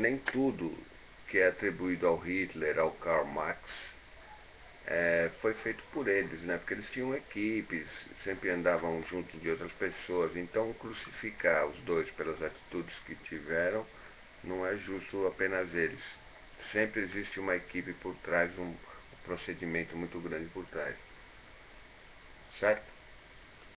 nem tudo que é atribuído ao Hitler, ao Karl Marx, é, foi feito por eles, né? Porque eles tinham equipes, sempre andavam junto de outras pessoas. Então, crucificar os dois pelas atitudes que tiveram não é justo apenas eles. Sempre existe uma equipe por trás, um procedimento muito grande por trás. Certo?